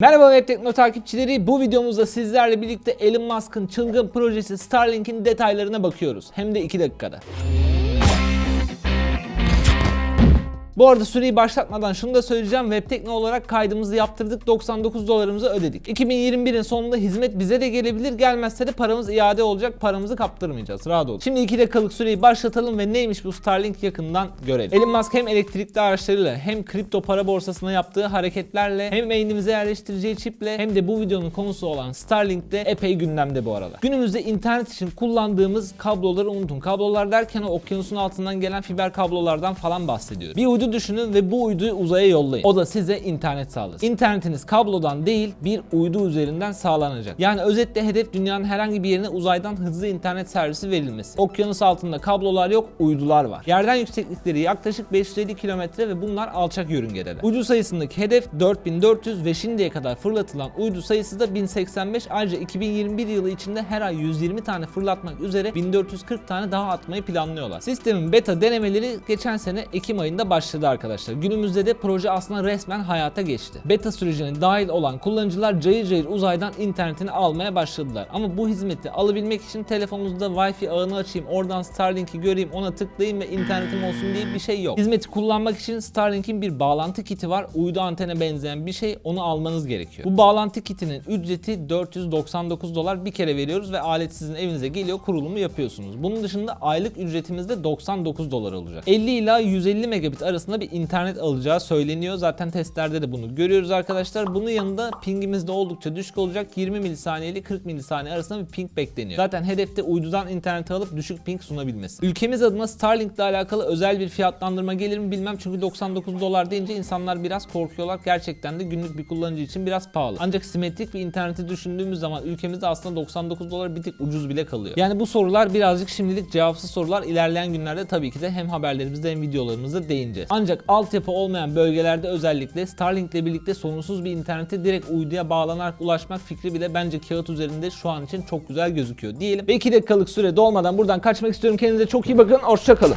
Merhaba Web Tekno takipçileri. Bu videomuzda sizlerle birlikte Elon Musk'ın çılgın projesi Starlink'in detaylarına bakıyoruz. Hem de 2 dakikada. Bu arada süreyi başlatmadan şunu da söyleyeceğim. Webtekno olarak kaydımızı yaptırdık. 99 dolarımızı ödedik. 2021'in sonunda hizmet bize de gelebilir. Gelmezse de paramız iade olacak. Paramızı kaptırmayacağız. Rahat olun. Şimdi 2 dakikalık süreyi başlatalım ve neymiş bu Starlink yakından görelim. Elon Musk hem elektrikli araçlarıyla hem kripto para borsasına yaptığı hareketlerle hem beynimize yerleştireceği çiple hem de bu videonun konusu olan Starlink'te epey gündemde bu arada. Günümüzde internet için kullandığımız kabloları unutun. Kablolar derken okyanusun altından gelen fiber kablolardan falan bahsediyorum. Bir uydu düşünün ve bu uyduyu uzaya yollayın. O da size internet sağlasın. İnternetiniz kablodan değil bir uydu üzerinden sağlanacak. Yani özetle hedef dünyanın herhangi bir yerine uzaydan hızlı internet servisi verilmesi. Okyanus altında kablolar yok, uydular var. Yerden yükseklikleri yaklaşık 550 kilometre ve bunlar alçak yörüngedeler. Uydu sayısındaki hedef 4400 ve şimdiye kadar fırlatılan uydu sayısı da 1085. Ayrıca 2021 yılı içinde her ay 120 tane fırlatmak üzere 1440 tane daha atmayı planlıyorlar. Sistemin beta denemeleri geçen sene Ekim ayında başladı arkadaşlar. Günümüzde de proje aslında resmen hayata geçti. Beta sürecine dahil olan kullanıcılar cayır cayır uzaydan internetini almaya başladılar. Ama bu hizmeti alabilmek için telefonunuzda Wi-Fi ağını açayım, oradan Starlink'i göreyim, ona tıklayayım ve internetim olsun diye bir şey yok. Hizmeti kullanmak için Starlink'in bir bağlantı kiti var. Uydu antene benzeyen bir şey. Onu almanız gerekiyor. Bu bağlantı kitinin ücreti 499 dolar bir kere veriyoruz ve alet sizin evinize geliyor, kurulumu yapıyorsunuz. Bunun dışında aylık ücretimiz de 99 dolar olacak. 50 ila 150 megabit arasında bir internet alacağı söyleniyor. Zaten testlerde de bunu görüyoruz arkadaşlar. Bunun yanında pingimiz de oldukça düşük olacak. 20 milisaniye ile 40 milisaniye arasında bir ping bekleniyor. Zaten hedefte uydudan internet alıp düşük ping sunabilmesi. Ülkemiz adına Starlink ile alakalı özel bir fiyatlandırma gelir mi bilmem çünkü 99 dolar deyince insanlar biraz korkuyorlar. Gerçekten de günlük bir kullanıcı için biraz pahalı. Ancak simetrik bir interneti düşündüğümüz zaman ülkemizde aslında 99 dolar bir tık ucuz bile kalıyor. Yani bu sorular birazcık şimdilik cevapsız sorular. İlerleyen günlerde tabii ki de hem haberlerimizde hem videolarımızda değineceğiz. Ancak altyapı olmayan bölgelerde özellikle Starlink ile birlikte sorunsuz bir internete direkt uyduya bağlanarak ulaşmak fikri bile bence kağıt üzerinde şu an için çok güzel gözüküyor diyelim. Ve 2 dakikalık süre dolmadan buradan kaçmak istiyorum. Kendinize çok iyi bakın. Hoşçakalın.